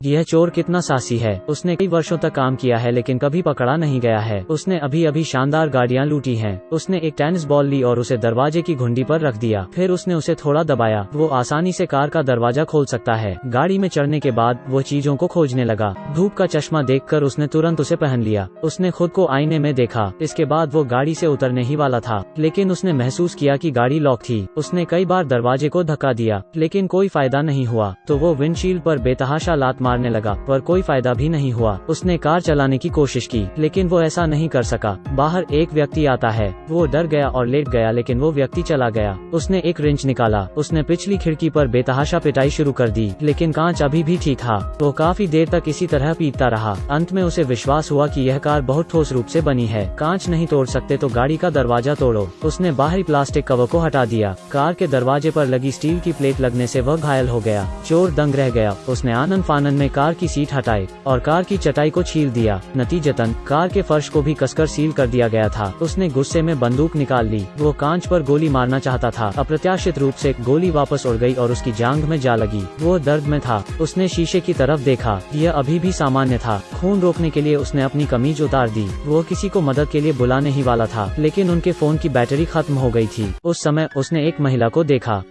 यह चोर कितना सासी है। उसने कई वर्षों तक काम किया है, लेकिन कभी पकड़ा नहीं गया है। उसने अभी अभी शानदार गाड़ियाँ लूटी हैं। उसने एक टेनिस बॉल ली और उसे दरवाजे की घुंडी पर रख दिया। फिर उसने उसे थोड़ा दबाया। वो आसानी से कार का दरवाज़ा खोल सकता है। गाड़ी में चढ़ने के बाद वो चीज़ों को खोजने लगा। धूप का चश्मा देखकर उसने तुरंत उसे पहन लिया। उसने खुद को आईने में देखा। इसके बाद वो गाड़ी से उतरने ही वाला था। लेकिन उसने महसूस किया की गाड़ी लॉक थी। उसने कई बार दरवाजे को धक्का दिया, लेकिन कोई फ़ायदा नहीं हुआ। तो वो विंडशील्ड पर बेतहाशा लात मारने लगा, पर कोई फ़ायदा भी नहीं हुआ। उसने कार चलाने की कोशिश की, लेकिन वो ऐसा नहीं कर सका। बाहर एक व्यक्ति आता है, वो डर गया और लेट गया, लेकिन वो व्यक्ति चला गया। उसने एक रिंच निकाला, उसने पिछली खिड़की पर बेतहाशा पिटाई शुरू कर दी, लेकिन कांच अभी भी ठीक था वो काफ़ी देर तक इसी तरह पीटता रहा। अंत में उसे विश्वास हुआ कि यह कार बहुत ठोस रूप से बनी है। कांच नहीं तोड़ सकते तो गाड़ी का दरवाज़ा तोड़ो। उसने बाहरी प्लास्टिक कवर को हटा दिया। कार के दरवाजे पर लगी स्टील की प्लेट लगने से वह घायल हो गया। चोर दंग रह गया। उसने आनंद फानन में कार की सीट हटाई और कार की चटाई को छील दिया। नतीजतन, कार के फर्श को भी कसकर सील कर दिया गया था। उसने गुस्से में बंदूक निकाल ली। वो कांच पर गोली मारना चाहता था। अप्रत्याशित रूप से गोली वापस उड़ गई और उसकी जांग में जा लगी। वो दर्द में था। उसने शीशे की तरफ़ देखा। यह अभी भी सामान्य था। खून रोकने के लिए उसने अपनी कमीज उतार दी। वो किसी को मदद के लिए बुलाने ही वाला था, लेकिन उनके फ़ोन की बैटरी खत्म हो गई थी। उस समय उसने एक महिला को देखा।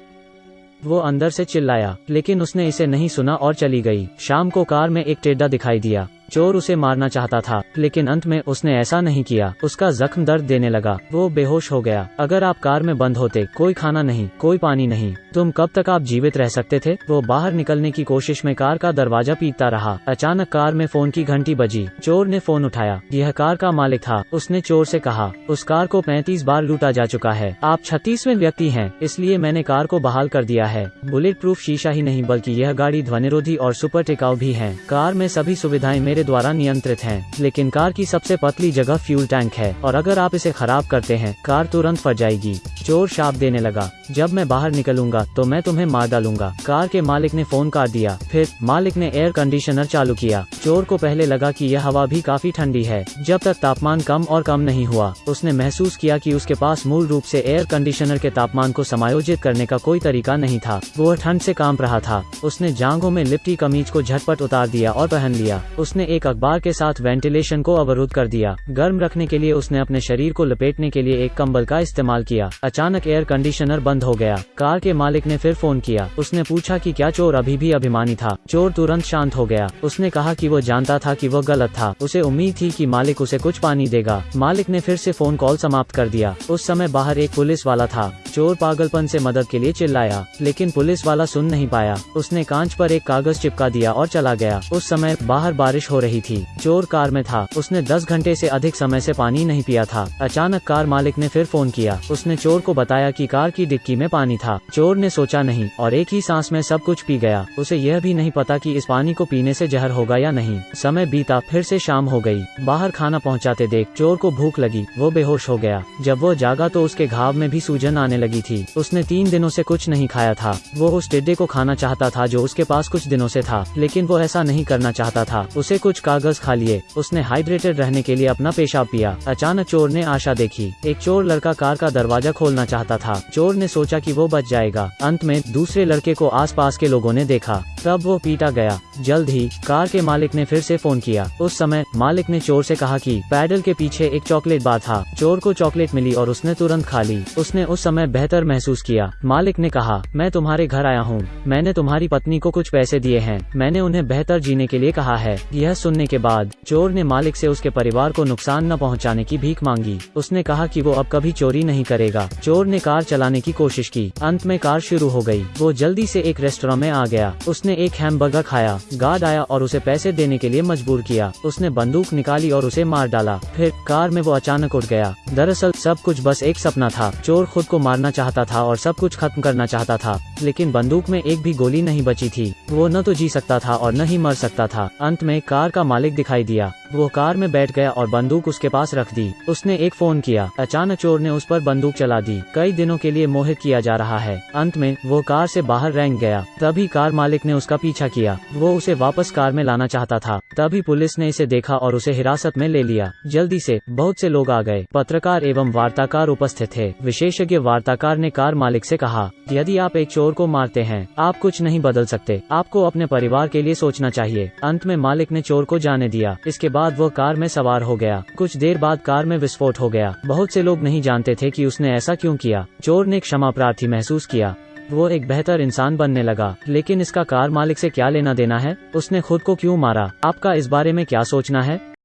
वो अंदर से चिल्लाया, लेकिन उसने इसे नहीं सुना और चली गई। शाम को कार में एक टेडा दिखाई दिया। चोर उसे मारना चाहता था, लेकिन अंत में उसने ऐसा नहीं किया। उसका जख्म दर्द देने लगा। वो बेहोश हो गया। अगर आप कार में बंद होते, कोई खाना नहीं, कोई पानी नहीं, तुम कब तक आप जीवित रह सकते थे? वो बाहर निकलने की कोशिश में कार का दरवाज़ा पीटता रहा। अचानक कार में फ़ोन की घंटी बजी। चोर ने फ़ोन उठाया। यह कार का मालिक था। उसने चोर से कहा, उस कार को पैंतीस बार लूटा जा चुका है। आप छत्तीसवें व्यक्ति हैं, इसलिए मैंने कार को बहाल कर दिया है। बुलेट प्रूफ शीशा ही नहीं, बल्कि यह गाड़ी ध्वनिरोधी और सुपर टिकाऊ भी है। कार में सभी सुविधाएँ मेरे द्वारा नियंत्रित हैं, लेकिन कार की सबसे पतली जगह फ्यूल टैंक है और अगर आप इसे खराब करते हैं कार तुरंत फट जाएगी चोर शाप देने लगा जब मैं बाहर निकलूँगा तो मैं तुम्हें मार डालूँगा कार के मालिक ने फ़ोन काट दिया फिर मालिक ने एयर कंडीशनर चालू किया चोर को पहले लगा कि यह हवा भी काफ़ी ठंडी है जब तक तापमान कम और कम नहीं हुआ उसने महसूस किया कि उसके पास मूल रूप से एयर कंडीशनर के तापमान को समायोजित करने का कोई तरीका नहीं था वो ठंड से काम रहा था उसने जांघों में लिपटी कमीज को झटपट उतार दिया और पहन लिया उसने एक अखबार के साथ वेंटिलेशन को अवरुद्ध कर दिया। गर्म रखने के लिए उसने अपने शरीर को लपेटने के लिए एक कंबल का इस्तेमाल किया। अचानक एयर कंडीशनर बंद हो गया। कार के मालिक ने फिर फ़ोन किया। उसने पूछा कि क्या चोर अभी भी अभिमानी था? चोर तुरंत शांत हो गया। उसने कहा कि वो जानता था कि वो गलत था। उसे उम्मीद थी कि मालिक उसे कुछ पानी देगा। मालिक ने फिर से फ़ोन कॉल समाप्त कर दिया। उस समय बाहर एक पुलिस वाला था। चोर पागलपन से मदद के लिए चिल्लाया, लेकिन पुलिस वाला सुन नहीं पाया। उसने कांच पर एक कागज़ चिपका दिया और चला गया। उस समय बाहर बारिश हो रही थी। चोर कार में था। उसने दस घंटे से अधिक समय से पानी नहीं पिया था। अचानक कार मालिक ने फिर फ़ोन किया। उसने चोर को बताया कि कार की डिक्की में पानी था। चोर ने सोचा नहीं, और एक ही सांस में सब कुछ पी गया। उसे यह भी नहीं पता कि इस पानी को पीने से जहर होगा या नहीं। समय बीता, फिर से शाम हो गई। बाहर खाना पहुंचाते देख चोर को भूख लगी। वो बेहोश हो गया। जब वो जागा तो उसके घाव में भी सूजन आने लगी। थी। उसने तीन दिनों से कुछ नहीं खाया था। वो उस टिड्डे को खाना चाहता था जो उसके पास कुछ दिनों से था, लेकिन वो ऐसा नहीं करना चाहता था। उसे कुछ कागज़ खा लिए। उसने हाइड्रेटेड रहने के लिए अपना पेशाब पिया। अचानक चोर ने आशा देखी। एक चोर लड़का कार का दरवाज़ा खोलना चाहता था। चोर ने सोचा की वो बच जाएगा। अंत में दूसरे लड़के को आसपास के लोगों ने देखा। तब वो पीटा गया। जल्द ही कार के मालिक ने फिर से फ़ोन किया। उस समय मालिक ने चोर से कहा कि पैडल के पीछे एक चॉकलेट बार था। चोर को चॉकलेट मिली और उसने तुरंत खा ली। उसने उस समय बेहतर महसूस किया। मालिक ने कहा, मैं तुम्हारे घर आया हूँ। मैंने तुम्हारी पत्नी को कुछ पैसे दिए हैं। मैंने उन्हें बेहतर जीने के लिए कहा है। यह सुनने के बाद चोर ने मालिक से उसके परिवार को नुकसान न पहुँचाने की भीख मांगी। उसने कहा कि वो अब कभी चोरी नहीं करेगा। चोर ने कार चलाने की कोशिश की। अंत में कार शुरू हो गई। वो जल्दी से एक रेस्टोरेंट में आ गया। उसने एक हैमबर्गर खाया, गार्ड आया और उसे पैसे देने के लिए मजबूर किया। उसने बंदूक निकाली और उसे मार डाला। फिर कार में वो अचानक उठ गया। दरअसल, सब कुछ बस एक सपना था। चोर खुद को मारना चाहता था और सब कुछ खत्म करना चाहता था, लेकिन बंदूक में एक भी गोली नहीं बची थी। वो न तो जी सकता था और न ही मर सकता था। अंत में कार का मालिक दिखाई दिया। वो कार में बैठ गया और बंदूक उसके पास रख दी। उसने एक फ़ोन किया। अचानक चोर ने उस पर बंदूक चला दी। कई दिनों के लिए मोहित किया जा रहा है। अंत में वो कार से बाहर रेंग गया। तभी कार मालिक ने उसका पीछा किया। वो उसे वापस कार में लाना चाहता था। तभी पुलिस ने इसे देखा और उसे हिरासत में ले लिया। जल्दी से बहुत से लोग आ गए। पत्रकार एवं वार्ताकार उपस्थित थे। विशेषज्ञ वार्ताकार ने कार मालिक से कहा, यदि आप एक चोर को मारते हैं, आप कुछ नहीं बदल सकते। आपको अपने परिवार के लिए सोचना चाहिए। अंत में मालिक ने चोर को जाने दिया। इसके बाद वो कार में सवार हो गया। कुछ देर बाद कार में विस्फोट हो गया। बहुत से लोग नहीं जानते थे कि उसने ऐसा क्यों किया। चोर ने क्षमा प्रार्थी महसूस किया। वो एक बेहतर इंसान बनने लगा। लेकिन इसका कार मालिक से क्या लेना देना है? उसने खुद को क्यों मारा? आपका इस बारे में क्या सोचना है?